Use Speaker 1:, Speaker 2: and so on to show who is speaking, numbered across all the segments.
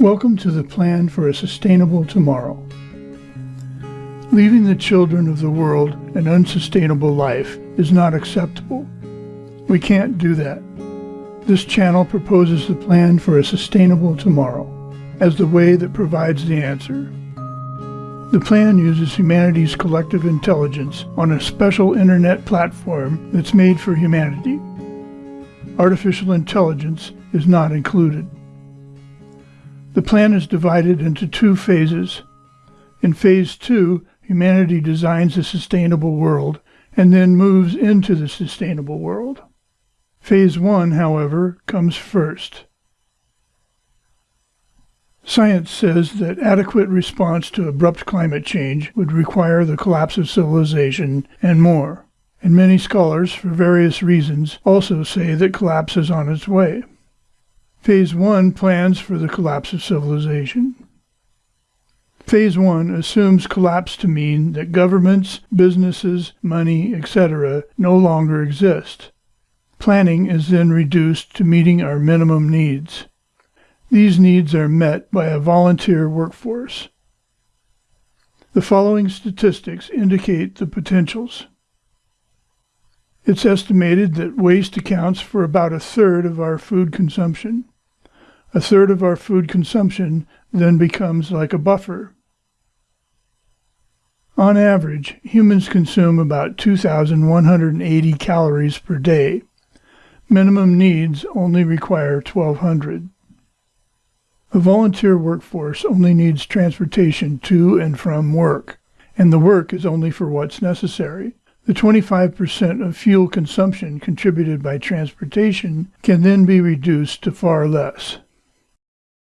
Speaker 1: Welcome to the Plan for a Sustainable Tomorrow. Leaving the children of the world an unsustainable life is not acceptable. We can't do that. This channel proposes the plan for a sustainable tomorrow as the way that provides the answer. The plan uses humanity's collective intelligence on a special internet platform that's made for humanity. Artificial intelligence is not included. The plan is divided into two phases. In phase two, humanity designs a sustainable world and then moves into the sustainable world. Phase one, however, comes first. Science says that adequate response to abrupt climate change would require the collapse of civilization and more. And many scholars, for various reasons, also say that collapse is on its way. Phase 1 plans for the collapse of civilization. Phase 1 assumes collapse to mean that governments, businesses, money, etc. no longer exist. Planning is then reduced to meeting our minimum needs. These needs are met by a volunteer workforce. The following statistics indicate the potentials. It's estimated that waste accounts for about a third of our food consumption. A third of our food consumption then becomes like a buffer. On average, humans consume about 2,180 calories per day. Minimum needs only require 1,200. A volunteer workforce only needs transportation to and from work, and the work is only for what's necessary. The 25% of fuel consumption contributed by transportation can then be reduced to far less.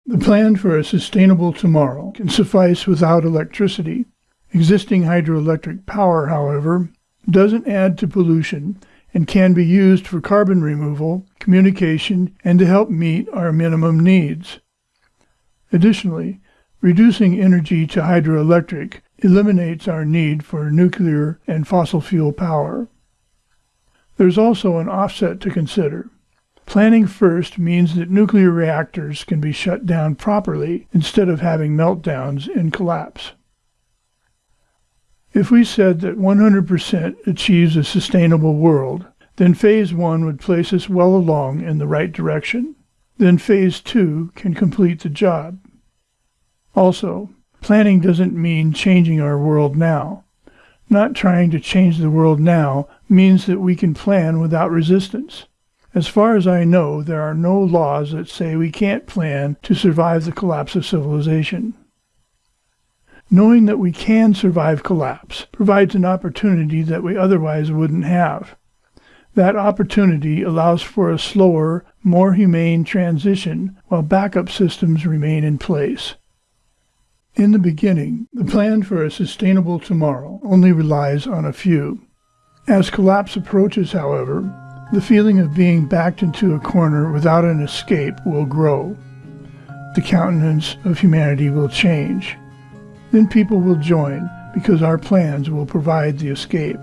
Speaker 1: The plan for a sustainable tomorrow can suffice without electricity. Existing hydroelectric power, however, doesn't add to pollution and can be used for carbon removal, communication, and to help meet our minimum needs. Additionally, reducing energy to hydroelectric eliminates our need for nuclear and fossil fuel power. There's also an offset to consider. Planning first means that nuclear reactors can be shut down properly instead of having meltdowns and collapse. If we said that 100% achieves a sustainable world, then phase one would place us well along in the right direction then phase two can complete the job. Also, planning doesn't mean changing our world now. Not trying to change the world now means that we can plan without resistance. As far as I know, there are no laws that say we can't plan to survive the collapse of civilization. Knowing that we can survive collapse provides an opportunity that we otherwise wouldn't have. That opportunity allows for a slower, more humane transition while backup systems remain in place. In the beginning, the plan for a sustainable tomorrow only relies on a few. As collapse approaches, however, the feeling of being backed into a corner without an escape will grow. The countenance of humanity will change. Then people will join because our plans will provide the escape.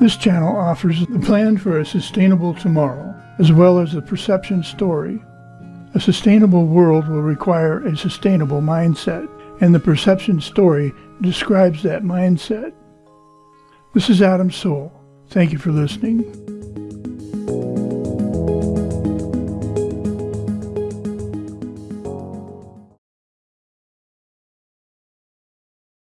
Speaker 1: This channel offers the plan for a sustainable tomorrow, as well as the perception story. A sustainable world will require a sustainable mindset, and the perception story describes that mindset. This is Adam Soul. Thank you for listening.